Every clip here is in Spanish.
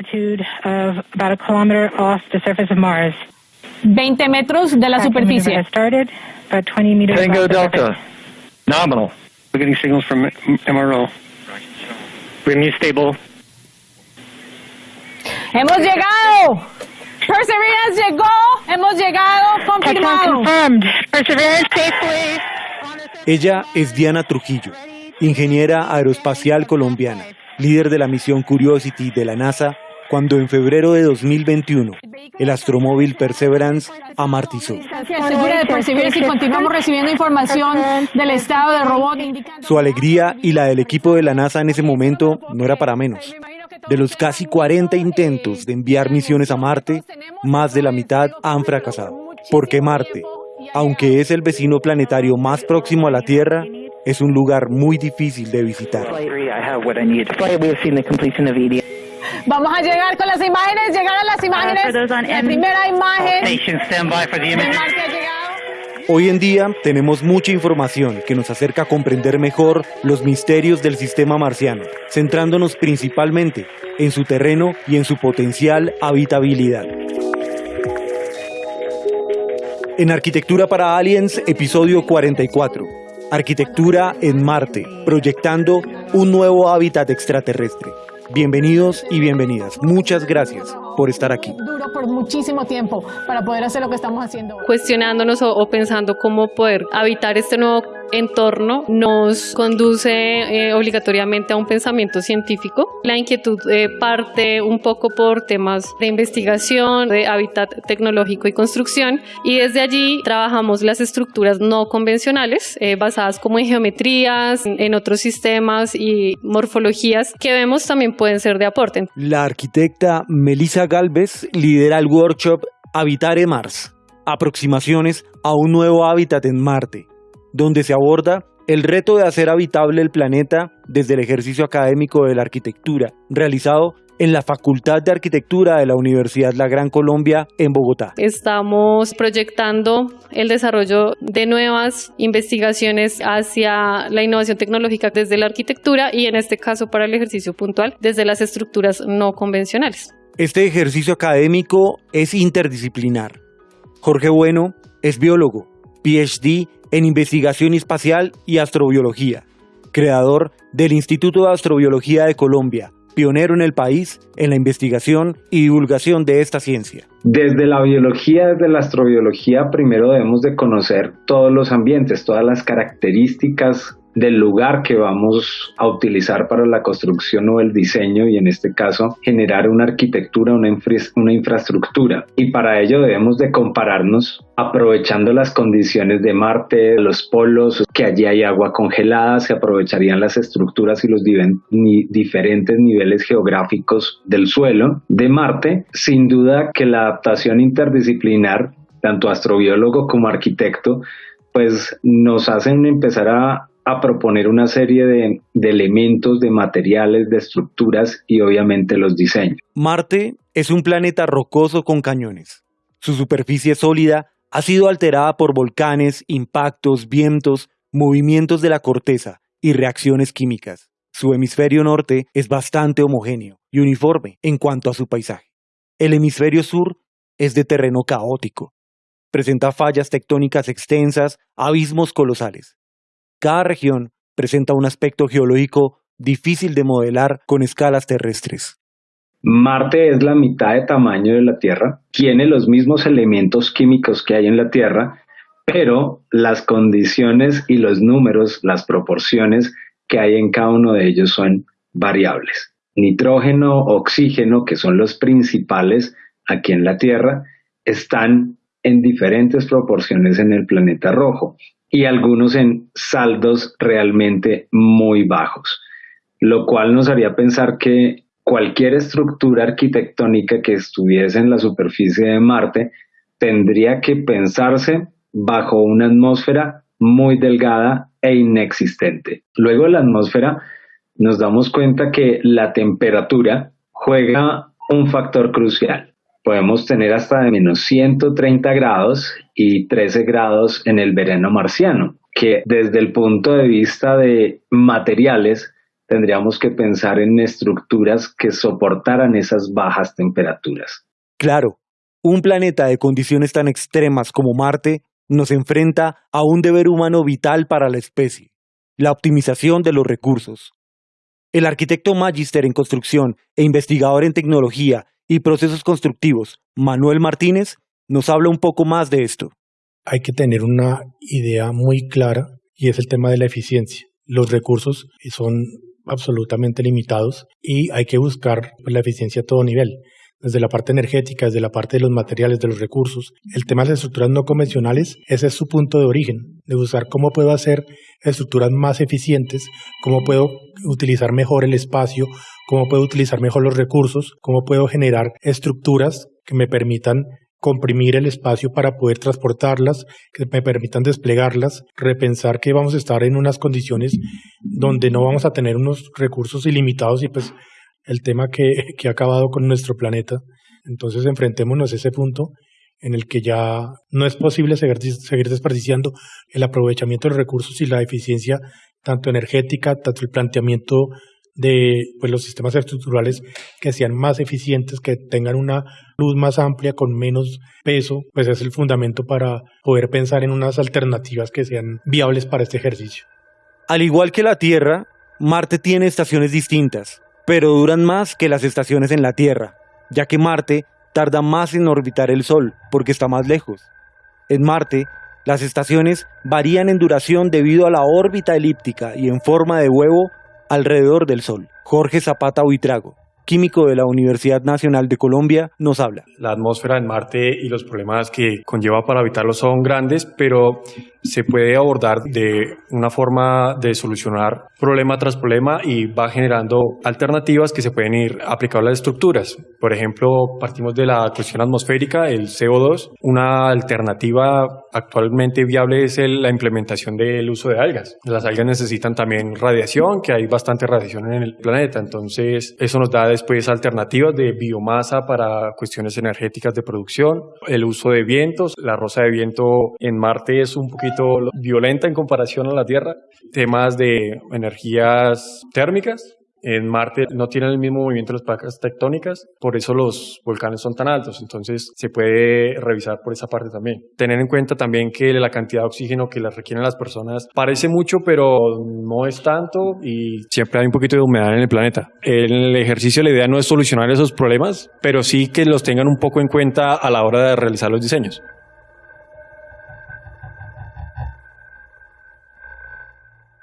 altitude of about a kilometer off the surface of Mars. 20 metros de la superficie. has started, about 20 meters Tango Delta, surface. nominal. We're getting signals from MRO. Bring stable. ¡Hemos llegado! Perseverance llegó, hemos llegado, confirmado. confirmed. Perseverance safely. Ella es Diana Trujillo, ingeniera aeroespacial colombiana, líder de la misión Curiosity de la NASA, cuando en febrero de 2021 el astromóvil Perseverance amartizó. Distancia segura de Perseverance y continuamos recibiendo información del estado del robot indicando... Su alegría y la del equipo de la NASA en ese momento no era para menos. De los casi 40 intentos de enviar misiones a Marte, más de la mitad han fracasado. Porque Marte, aunque es el vecino planetario más próximo a la Tierra, es un lugar muy difícil de visitar. Vamos a llegar con las imágenes, llegar a las imágenes. la M- primera imagen. Hoy en día tenemos mucha información que nos acerca a comprender mejor los misterios del sistema marciano, centrándonos principalmente en su terreno y en su potencial habitabilidad. En Arquitectura para Aliens, episodio 44. Arquitectura en Marte, proyectando un nuevo hábitat extraterrestre. Bienvenidos y bienvenidas. Muchas gracias por estar aquí. Duro por muchísimo tiempo para poder hacer lo que estamos haciendo cuestionándonos o, o pensando cómo poder habitar este nuevo entorno nos conduce eh, obligatoriamente a un pensamiento científico. La inquietud eh, parte un poco por temas de investigación, de hábitat tecnológico y construcción y desde allí trabajamos las estructuras no convencionales eh, basadas como en geometrías, en, otros sistemas y morfologías que vemos también pueden ser de aporte. La arquitecta Melissa Galvez lidera el workshop Habitare Mars, aproximaciones a un nuevo hábitat en Marte, donde se aborda el reto de hacer habitable el planeta desde el ejercicio académico de la arquitectura, realizado en la Facultad de Arquitectura de la Universidad La Gran Colombia en Bogotá. Estamos proyectando el desarrollo de nuevas investigaciones hacia la innovación tecnológica desde la arquitectura y en este caso para el ejercicio puntual desde las estructuras no convencionales. Este ejercicio académico es interdisciplinar. Jorge Bueno es biólogo, PhD en investigación espacial y astrobiología, creador del Instituto de Astrobiología de Colombia, pionero en el país en la investigación y divulgación de esta ciencia. Desde la biología, desde la astrobiología, primero debemos de conocer todos los ambientes, todas las características del lugar que vamos a utilizar para la construcción o el diseño y en este caso generar una arquitectura, una, infra- una infraestructura. Y para ello debemos de compararnos aprovechando las condiciones de Marte, los polos, que allí hay agua congelada, se aprovecharían las estructuras y los diferentes niveles geográficos del suelo de Marte. Sin duda que la adaptación interdisciplinar, tanto astrobiólogo como arquitecto, pues nos hacen empezar a, a proponer una serie de, de elementos, de materiales, de estructuras y obviamente los diseños. Marte es un planeta rocoso con cañones. Su superficie sólida ha sido alterada por volcanes, impactos, vientos, movimientos de la corteza y reacciones químicas. Su hemisferio norte es bastante homogéneo y uniforme en cuanto a su paisaje. El hemisferio sur es de terreno caótico. Presenta fallas tectónicas extensas, abismos colosales. Cada región presenta un aspecto geológico difícil de modelar con escalas terrestres. Marte es la mitad de tamaño de la Tierra, tiene los mismos elementos químicos que hay en la Tierra, pero las condiciones y los números, las proporciones que hay en cada uno de ellos son variables. Nitrógeno, oxígeno, que son los principales aquí en la Tierra, están en diferentes proporciones en el planeta rojo y algunos en saldos realmente muy bajos, lo cual nos haría pensar que cualquier estructura arquitectónica que estuviese en la superficie de Marte tendría que pensarse bajo una atmósfera muy delgada e inexistente. Luego de la atmósfera nos damos cuenta que la temperatura juega un factor crucial. Podemos tener hasta de menos 130 grados y 13 grados en el verano marciano, que desde el punto de vista de materiales tendríamos que pensar en estructuras que soportaran esas bajas temperaturas. Claro, un planeta de condiciones tan extremas como Marte nos enfrenta a un deber humano vital para la especie, la optimización de los recursos. El arquitecto magíster en construcción e investigador en tecnología y procesos constructivos, Manuel Martínez, nos habla un poco más de esto. Hay que tener una idea muy clara y es el tema de la eficiencia. Los recursos son absolutamente limitados y hay que buscar la eficiencia a todo nivel desde la parte energética, desde la parte de los materiales, de los recursos. El tema de las estructuras no convencionales, ese es su punto de origen, de buscar cómo puedo hacer estructuras más eficientes, cómo puedo utilizar mejor el espacio, cómo puedo utilizar mejor los recursos, cómo puedo generar estructuras que me permitan comprimir el espacio para poder transportarlas, que me permitan desplegarlas, repensar que vamos a estar en unas condiciones donde no vamos a tener unos recursos ilimitados y pues el tema que, que ha acabado con nuestro planeta. Entonces enfrentémonos a ese punto en el que ya no es posible seguir, seguir desperdiciando el aprovechamiento de los recursos y la eficiencia tanto energética, tanto el planteamiento de pues, los sistemas estructurales que sean más eficientes, que tengan una luz más amplia, con menos peso, pues es el fundamento para poder pensar en unas alternativas que sean viables para este ejercicio. Al igual que la Tierra, Marte tiene estaciones distintas, pero duran más que las estaciones en la Tierra, ya que Marte tarda más en orbitar el Sol porque está más lejos. En Marte, las estaciones varían en duración debido a la órbita elíptica y en forma de huevo alrededor del Sol. Jorge Zapata Huitrago, químico de la Universidad Nacional de Colombia, nos habla. La atmósfera en Marte y los problemas que conlleva para habitarlo son grandes, pero se puede abordar de una forma de solucionar problema tras problema y va generando alternativas que se pueden ir aplicando a las estructuras. Por ejemplo, partimos de la cuestión atmosférica, el CO2. Una alternativa actualmente viable es la implementación del uso de algas. Las algas necesitan también radiación, que hay bastante radiación en el planeta. Entonces, eso nos da después alternativas de biomasa para cuestiones energéticas de producción, el uso de vientos. La rosa de viento en Marte es un poquito violenta en comparación a la Tierra. Temas de energías térmicas. En Marte no tienen el mismo movimiento de las placas tectónicas, por eso los volcanes son tan altos. Entonces se puede revisar por esa parte también. Tener en cuenta también que la cantidad de oxígeno que las requieren las personas parece mucho, pero no es tanto y siempre hay un poquito de humedad en el planeta. En el ejercicio la idea no es solucionar esos problemas, pero sí que los tengan un poco en cuenta a la hora de realizar los diseños.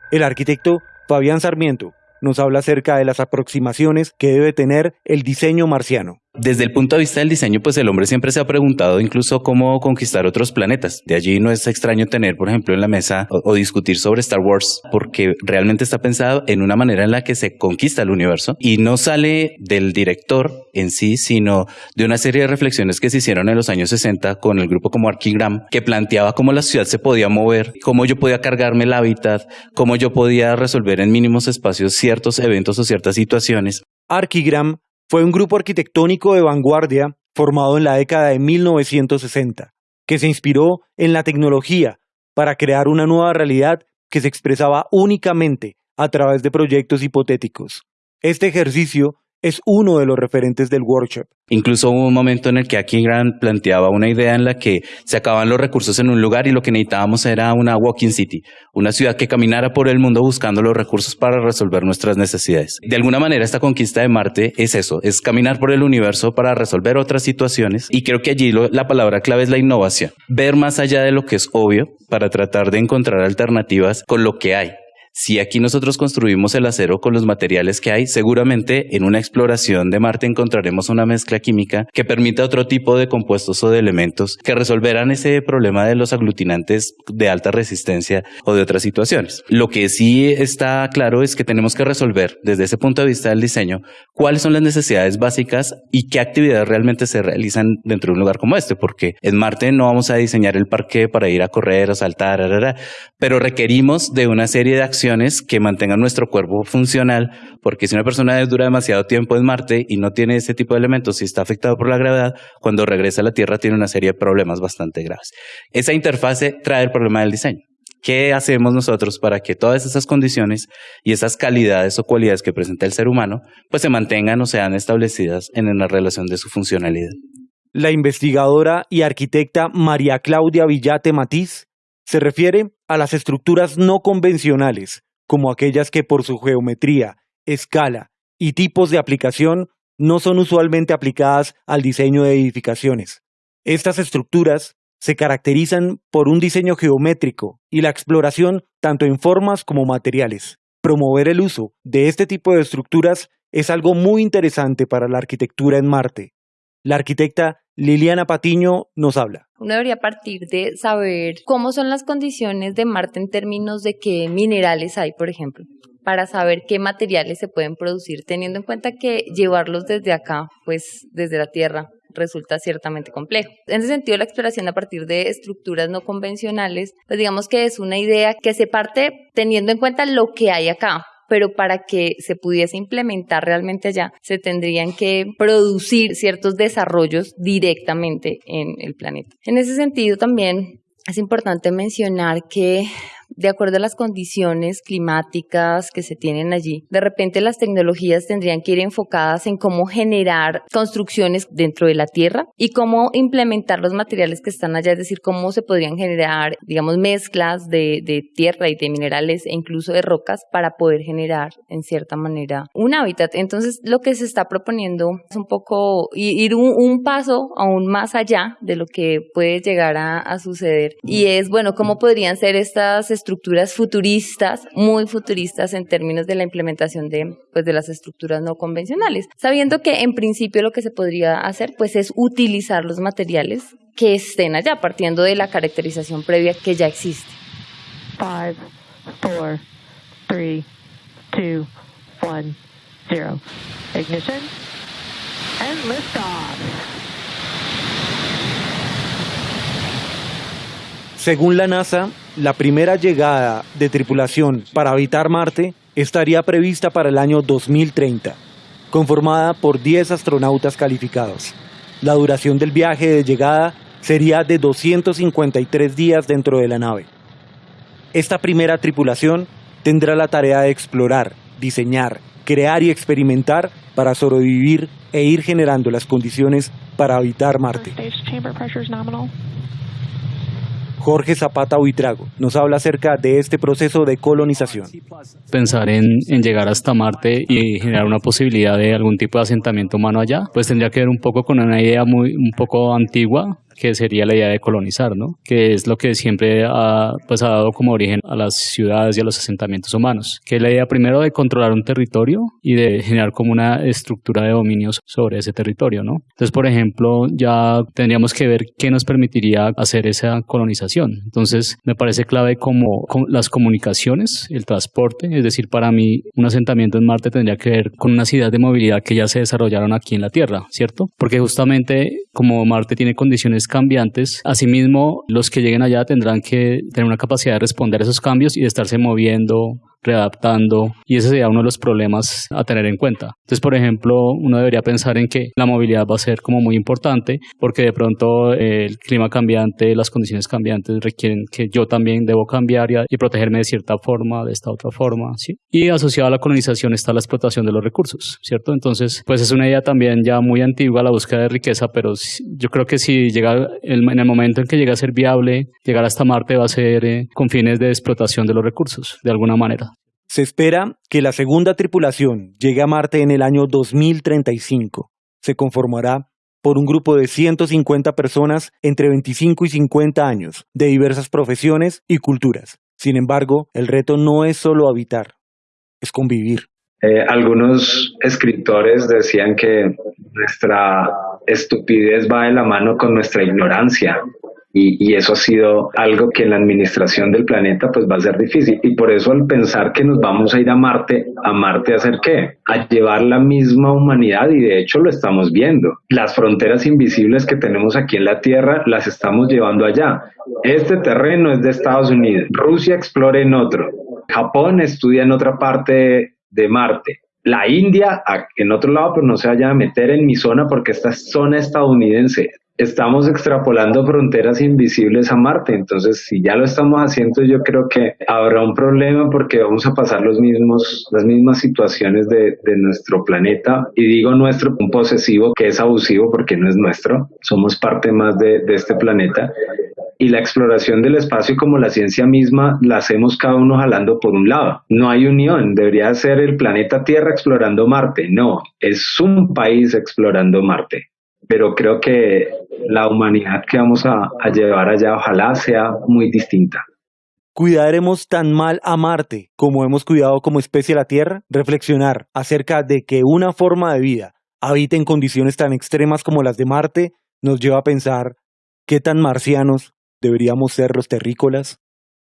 El arquitecto Fabián Sarmiento nos habla acerca de las aproximaciones que debe tener el diseño marciano. Desde el punto de vista del diseño, pues el hombre siempre se ha preguntado incluso cómo conquistar otros planetas. De allí no es extraño tener, por ejemplo, en la mesa o, discutir sobre Star Wars, porque realmente está pensado en una manera en la que se conquista el universo y no sale del director en sí, sino de una serie de reflexiones que se hicieron en los años 60 con el grupo como Archigram, que planteaba cómo la ciudad se podía mover, cómo yo podía cargarme el hábitat, cómo yo podía resolver en mínimos espacios ciertos eventos o ciertas situaciones. Archigram fue un grupo arquitectónico de vanguardia formado en la década de 1960, que se inspiró en la tecnología para crear una nueva realidad que se expresaba únicamente a través de proyectos hipotéticos. Este ejercicio es uno de los referentes del workshop. Incluso hubo un momento en el que Aki Grant planteaba una idea en la que se acababan los recursos en un lugar y lo que necesitábamos era una walking city, una ciudad que caminara por el mundo buscando los recursos para resolver nuestras necesidades. De alguna manera esta conquista de Marte es eso, es caminar por el universo para resolver otras situaciones y creo que allí la palabra clave es la innovación, ver más allá de lo que es obvio para tratar de encontrar alternativas con lo que hay si aquí nosotros construimos el acero con los materiales que hay, seguramente en una exploración de Marte encontraremos una mezcla química que permita otro tipo de compuestos o de elementos que resolverán ese problema de los aglutinantes de alta resistencia o de otras situaciones. Lo que sí está claro es que tenemos que resolver desde ese punto de vista del diseño cuáles son las necesidades básicas y qué actividades realmente se realizan dentro de un lugar como este, porque en Marte no vamos a diseñar el parque para ir a correr, a saltar, pero requerimos de una serie de acciones que mantengan nuestro cuerpo funcional, porque si una persona dura demasiado tiempo en Marte y no tiene ese tipo de elementos y está afectado por la gravedad, cuando regresa a la Tierra tiene una serie de problemas bastante graves. Esa interfase trae el problema del diseño. ¿Qué hacemos nosotros para que todas esas condiciones y esas calidades o cualidades que presenta el ser humano pues se mantengan o sean establecidas en la relación de su funcionalidad? La investigadora y arquitecta María Claudia Villate Matiz se refiere a las estructuras no convencionales, como aquellas que por su geometría, escala y tipos de aplicación no son usualmente aplicadas al diseño de edificaciones. Estas estructuras se caracterizan por un diseño geométrico y la exploración tanto en formas como materiales. Promover el uso de este tipo de estructuras es algo muy interesante para la arquitectura en Marte. La arquitecta Liliana Patiño nos habla. Uno debería partir de saber cómo son las condiciones de Marte en términos de qué minerales hay, por ejemplo, para saber qué materiales se pueden producir, teniendo en cuenta que llevarlos desde acá, pues desde la Tierra, resulta ciertamente complejo. En ese sentido, la exploración a partir de estructuras no convencionales, pues digamos que es una idea que se parte teniendo en cuenta lo que hay acá, pero para que se pudiese implementar realmente allá, se tendrían que producir ciertos desarrollos directamente en el planeta. En ese sentido, también es importante mencionar que de acuerdo a las condiciones climáticas que se tienen allí. De repente las tecnologías tendrían que ir enfocadas en cómo generar construcciones dentro de la Tierra y cómo implementar los materiales que están allá, es decir, cómo se podrían generar, digamos, mezclas de, tierra y de minerales e incluso de rocas para poder generar, en cierta manera, un hábitat. Entonces, lo que se está proponiendo es un poco ir un, paso aún más allá de lo que puede llegar a, a suceder y es, bueno, cómo podrían ser estas estructuras futuristas, muy futuristas en términos de la implementación de, pues, de las estructuras no convencionales, sabiendo que en principio lo que se podría hacer pues es utilizar los materiales que estén allá, partiendo de la caracterización previa que ya existe. Five, four, three, two, one, zero. Ignition and liftoff. Según la NASA, la primera llegada de tripulación para habitar Marte estaría prevista para el año 2030, conformada por 10 astronautas calificados. La duración del viaje de llegada sería de 253 días dentro de la nave. Esta primera tripulación tendrá la tarea de explorar, diseñar, crear y experimentar para sobrevivir e ir generando las condiciones para habitar Marte. Jorge Zapata Huitrago nos habla acerca de este proceso de colonización. Pensar en, llegar hasta Marte y generar una posibilidad de algún tipo de asentamiento humano allá, pues tendría que ver un poco con una idea muy un poco antigua que sería la idea de colonizar, ¿no? Que es lo que siempre ha, pues, ha dado como origen a las ciudades y a los asentamientos humanos, que es la idea primero de controlar un territorio y de generar como una estructura de dominios sobre ese territorio, ¿no? Entonces, por ejemplo, ya tendríamos que ver qué nos permitiría hacer esa colonización. Entonces, me parece clave como las comunicaciones, el transporte, es decir, para mí un asentamiento en Marte tendría que ver con unas ideas de movilidad que ya se desarrollaron aquí en la Tierra, ¿cierto? Porque justamente como Marte tiene condiciones cambiantes, asimismo los que lleguen allá tendrán que tener una capacidad de responder a esos cambios y de estarse moviendo, readaptando y ese sería uno de los problemas a tener en cuenta. Entonces, por ejemplo, uno debería pensar en que la movilidad va a ser como muy importante porque de pronto eh, el clima cambiante, las condiciones cambiantes requieren que yo también debo cambiar y, protegerme de cierta forma, de esta otra forma, ¿sí? Y asociado a la colonización está la explotación de los recursos, ¿cierto? Entonces, pues es una idea también ya muy antigua la búsqueda de riqueza, pero yo creo que si llega en el momento en que llega a ser viable, llegar hasta Marte va a ser eh, con fines de explotación de los recursos, de alguna manera. Se espera que la segunda tripulación llegue a Marte en el año 2035. Se conformará por un grupo de 150 personas entre 25 y 50 años, de diversas profesiones y culturas. Sin embargo, el reto no es solo habitar, es convivir. Eh, algunos escritores decían que nuestra estupidez va de la mano con nuestra ignorancia y, eso ha sido algo que en la administración del planeta pues va a ser difícil. Y por eso al pensar que nos vamos a ir a Marte, ¿a Marte a hacer qué? A llevar la misma humanidad y de hecho lo estamos viendo. Las fronteras invisibles que tenemos aquí en la Tierra las estamos llevando allá. Este terreno es de Estados Unidos. Rusia explora en otro. Japón estudia en otra parte de Marte la India en otro lado, pero no se vaya a meter en mi zona porque esta es zona estadounidense. Estamos extrapolando fronteras invisibles a Marte. Entonces, si ya lo estamos haciendo, yo creo que habrá un problema porque vamos a pasar los mismos, las mismas situaciones de, de nuestro planeta. Y digo nuestro, un posesivo que es abusivo porque no es nuestro. Somos parte más de, de este planeta. Y la exploración del espacio como la ciencia misma la hacemos cada uno jalando por un lado. No hay unión. Debería ser el planeta Tierra explorando Marte. No, es un país explorando Marte pero creo que la humanidad que vamos a, llevar allá ojalá sea muy distinta. ¿Cuidaremos tan mal a Marte como hemos cuidado como especie a la Tierra? Reflexionar acerca de que una forma de vida habite en condiciones tan extremas como las de Marte nos lleva a pensar qué tan marcianos deberíamos ser los terrícolas.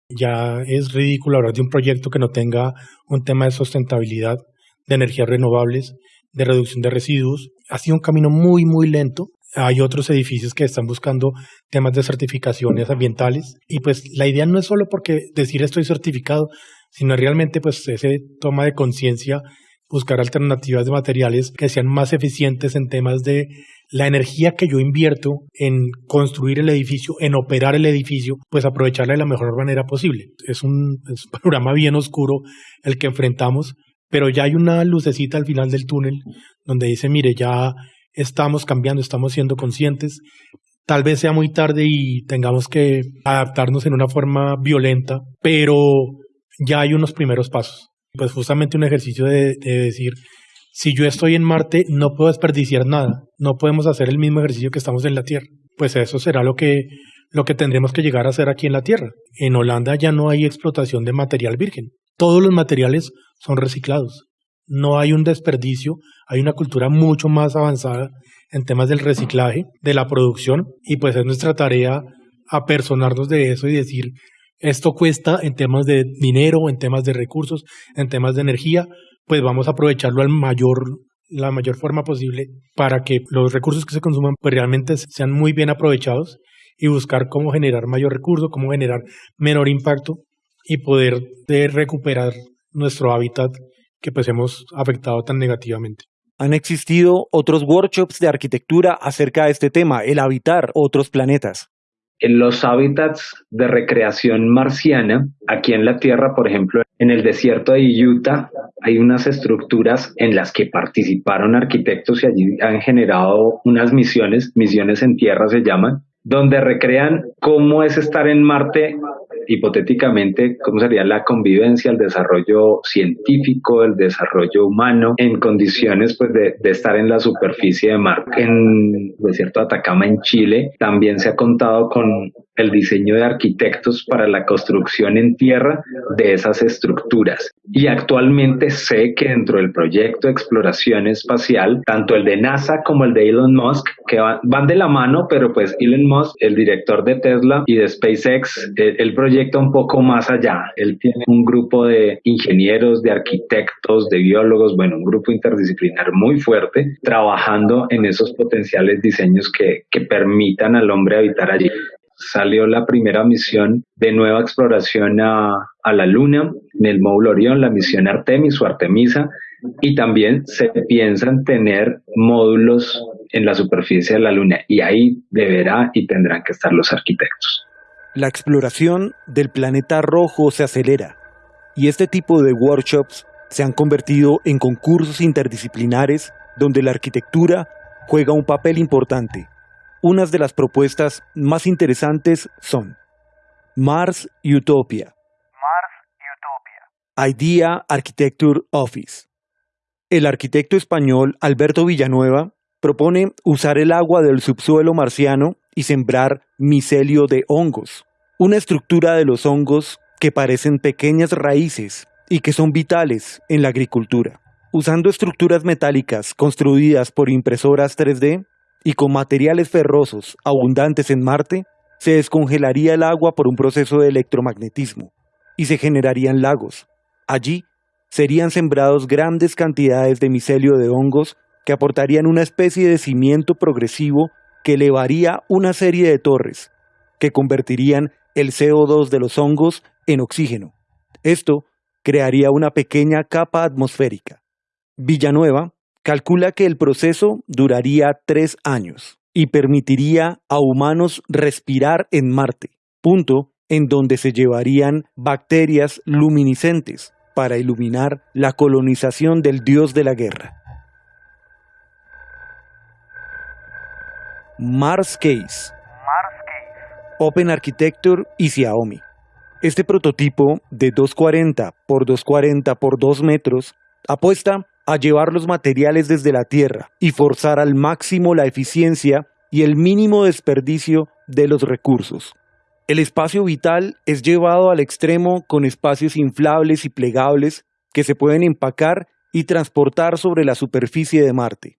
Ya es ridículo hablar de un proyecto que no tenga un tema de sustentabilidad, de energías renovables, de reducción de residuos. Ha sido un camino muy, muy lento. Hay otros edificios que están buscando temas de certificaciones ambientales y pues la idea no es solo porque decir estoy certificado, sino realmente pues ese toma de conciencia, buscar alternativas de materiales que sean más eficientes en temas de la energía que yo invierto en construir el edificio, en operar el edificio, pues aprovecharla de la mejor manera posible. Es un, es un panorama bien oscuro el que enfrentamos, pero ya hay una lucecita al final del túnel donde dice, mire, ya estamos cambiando, estamos siendo conscientes. Tal vez sea muy tarde y tengamos que adaptarnos en una forma violenta, pero ya hay unos primeros pasos. Pues justamente un ejercicio de, decir, si yo estoy en Marte, no puedo desperdiciar nada, no podemos hacer el mismo ejercicio que estamos en la Tierra. Pues eso será lo que, lo que tendremos que llegar a hacer aquí en la Tierra. En Holanda ya no hay explotación de material virgen. Todos los materiales son reciclados. No hay un desperdicio, hay una cultura mucho más avanzada en temas del reciclaje, de la producción, y pues es nuestra tarea apersonarnos de eso y decir, esto cuesta en temas de dinero, en temas de recursos, en temas de energía, pues vamos a aprovecharlo al mayor la mayor forma posible para que los recursos que se consuman pues realmente sean muy bien aprovechados y buscar cómo generar mayor recurso, cómo generar menor impacto y poder recuperar nuestro hábitat que pues hemos afectado tan negativamente. Han existido otros workshops de arquitectura acerca de este tema, el habitar otros planetas. En los hábitats de recreación marciana, aquí en la Tierra, por ejemplo, en el desierto de Utah, hay unas estructuras en las que participaron arquitectos y allí han generado unas misiones, misiones en tierra se llaman, donde recrean cómo es estar en Marte hipotéticamente, cómo sería la convivencia, el desarrollo científico, el desarrollo humano en condiciones pues, de, de estar en la superficie de mar. En el desierto de Atacama, en Chile, también se ha contado con el diseño de arquitectos para la construcción en tierra de esas estructuras. Y actualmente sé que dentro del proyecto de exploración espacial, tanto el de NASA como el de Elon Musk, que van, de la mano, pero pues Elon Musk, el director de Tesla y de SpaceX, el, el proyecta un poco más allá. Él tiene un grupo de ingenieros, de arquitectos, de biólogos, bueno, un grupo interdisciplinar muy fuerte, trabajando en esos potenciales diseños que, permitan al hombre habitar allí salió la primera misión de nueva exploración a, a, la Luna en el módulo Orión, la misión Artemis o Artemisa, y también se piensan tener módulos en la superficie de la Luna, y ahí deberá y tendrán que estar los arquitectos. La exploración del planeta rojo se acelera, y este tipo de workshops se han convertido en concursos interdisciplinares donde la arquitectura juega un papel importante. Unas de las propuestas más interesantes son Mars Utopia, Mars Utopia, Idea Architecture Office. El arquitecto español Alberto Villanueva propone usar el agua del subsuelo marciano y sembrar micelio de hongos, una estructura de los hongos que parecen pequeñas raíces y que son vitales en la agricultura. Usando estructuras metálicas construidas por impresoras 3D, y con materiales ferrosos abundantes en Marte, se descongelaría el agua por un proceso de electromagnetismo y se generarían lagos. Allí serían sembrados grandes cantidades de micelio de hongos que aportarían una especie de cimiento progresivo que elevaría una serie de torres, que convertirían el CO2 de los hongos en oxígeno. Esto crearía una pequeña capa atmosférica. Villanueva calcula que el proceso duraría tres años. y permitiría a humanos respirar en Marte, punto en donde se llevarían bacterias luminiscentes para iluminar la colonización del dios de la guerra. Mars Case, Open Architecture y Xiaomi. Este prototipo de 240 por 240 por 2 metros apuesta a llevar los materiales desde la Tierra y forzar al máximo la eficiencia y el mínimo desperdicio de los recursos. El espacio vital es llevado al extremo con espacios inflables y plegables que se pueden empacar y transportar sobre la superficie de Marte.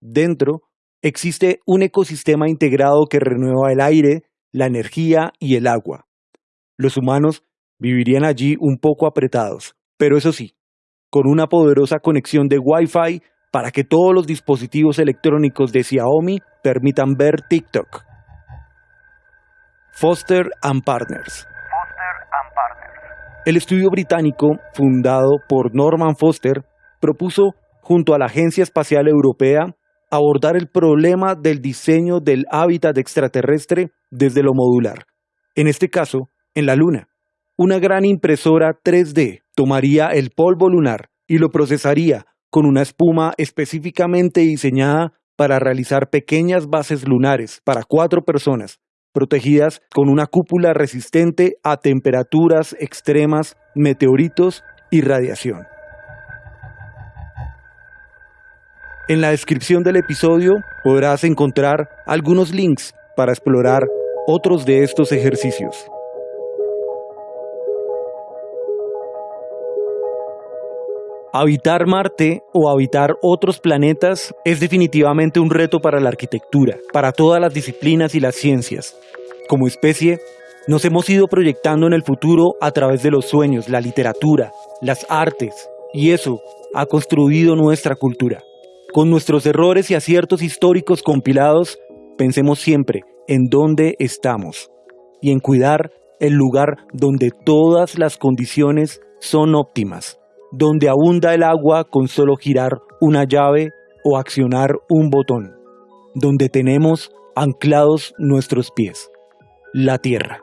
Dentro existe un ecosistema integrado que renueva el aire, la energía y el agua. Los humanos vivirían allí un poco apretados, pero eso sí, con una poderosa conexión de Wi-Fi para que todos los dispositivos electrónicos de Xiaomi permitan ver TikTok. Foster and Partners. El estudio británico, fundado por Norman Foster, propuso, junto a la Agencia Espacial Europea, abordar el problema del diseño del hábitat extraterrestre desde lo modular. En este caso, en la Luna. Una gran impresora 3D tomaría el polvo lunar y lo procesaría con una espuma específicamente diseñada para realizar pequeñas bases lunares para cuatro personas, protegidas con una cúpula resistente a temperaturas extremas, meteoritos y radiación. En la descripción del episodio podrás encontrar algunos links para explorar otros de estos ejercicios. Habitar Marte o habitar otros planetas es definitivamente un reto para la arquitectura, para todas las disciplinas y las ciencias. Como especie, nos hemos ido proyectando en el futuro a través de los sueños, la literatura, las artes, y eso ha construido nuestra cultura. Con nuestros errores y aciertos históricos compilados, pensemos siempre en dónde estamos y en cuidar el lugar donde todas las condiciones son óptimas, donde abunda el agua con solo girar una llave o accionar un botón, donde tenemos anclados nuestros pies, la tierra.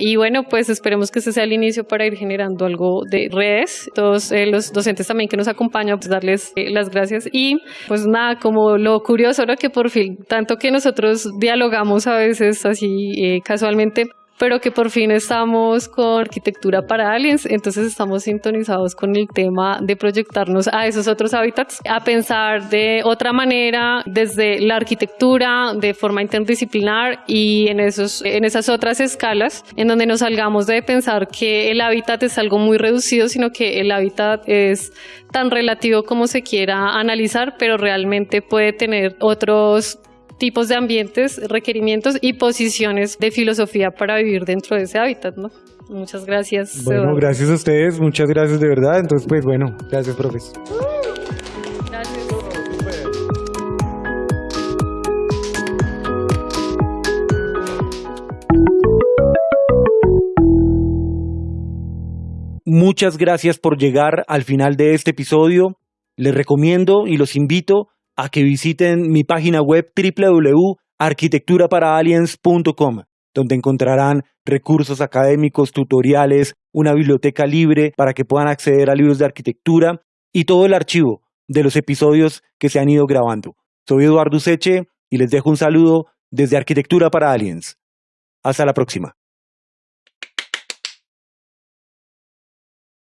Y bueno, pues esperemos que este sea el inicio para ir generando algo de redes. Todos eh, los docentes también que nos acompañan, pues darles eh, las gracias. Y pues nada, como lo curioso, ahora que por fin, tanto que nosotros dialogamos a veces así eh, casualmente, pero que por fin estamos con arquitectura para aliens, entonces estamos sintonizados con el tema de proyectarnos a esos otros hábitats, a pensar de otra manera desde la arquitectura, de forma interdisciplinar y en, esos, en esas otras escalas, en donde nos salgamos de pensar que el hábitat es algo muy reducido, sino que el hábitat es tan relativo como se quiera analizar, pero realmente puede tener otros tipos de ambientes, requerimientos y posiciones de filosofía para vivir dentro de ese hábitat, ¿no? Muchas gracias. Bueno, gracias a ustedes, muchas gracias de verdad. Entonces, pues bueno, gracias, profesor. Gracias. Muchas gracias por llegar al final de este episodio. Les recomiendo y los invito a que visiten mi página web www.arquitecturaparaliens.com, donde encontrarán recursos académicos, tutoriales, una biblioteca libre para que puedan acceder a libros de arquitectura y todo el archivo de los episodios que se han ido grabando. Soy Eduardo Seche y les dejo un saludo desde Arquitectura para Aliens. Hasta la próxima.